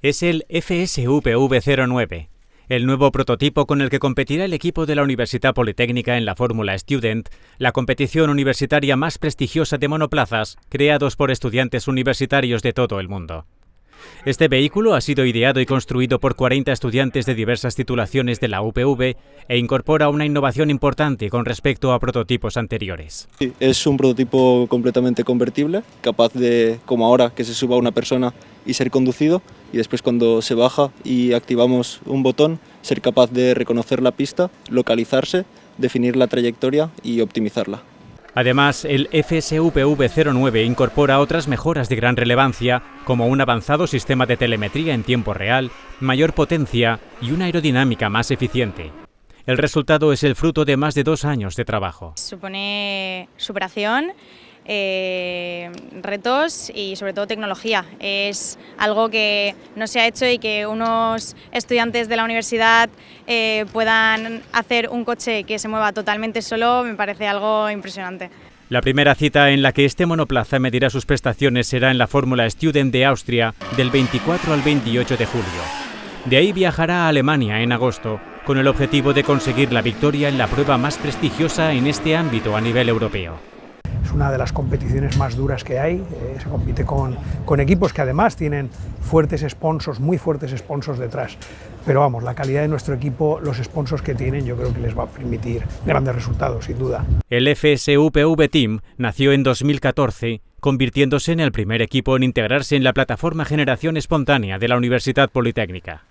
es el FSUPV09, el nuevo prototipo con el que competirá el equipo de la Universidad Politécnica en la Fórmula Student, la competición universitaria más prestigiosa de monoplazas creados por estudiantes universitarios de todo el mundo. Este vehículo ha sido ideado y construido por 40 estudiantes de diversas titulaciones de la UPV e incorpora una innovación importante con respecto a prototipos anteriores. es un prototipo completamente convertible, capaz de, como ahora, que se suba una persona y ser conducido, y después cuando se baja y activamos un botón, ser capaz de reconocer la pista, localizarse, definir la trayectoria y optimizarla. Además, el FSUPV09 incorpora otras mejoras de gran relevancia, como un avanzado sistema de telemetría en tiempo real, mayor potencia y una aerodinámica más eficiente. El resultado es el fruto de más de dos años de trabajo. Supone superación eh, retos y sobre todo tecnología. Es algo que no se ha hecho y que unos estudiantes de la universidad eh, puedan hacer un coche que se mueva totalmente solo me parece algo impresionante. La primera cita en la que este monoplaza medirá sus prestaciones será en la Fórmula Student de Austria del 24 al 28 de julio. De ahí viajará a Alemania en agosto con el objetivo de conseguir la victoria en la prueba más prestigiosa en este ámbito a nivel europeo es una de las competiciones más duras que hay, eh, se compite con, equipos que además tienen fuertes sponsors, muy fuertes sponsors detrás, pero vamos, la calidad de nuestro equipo, los sponsors que tienen, yo creo que les va a permitir grandes resultados, sin duda. El FSUPV Team nació en 2014, convirtiéndose en el primer equipo en integrarse en la plataforma Generación Espontánea de la Universidad Politécnica.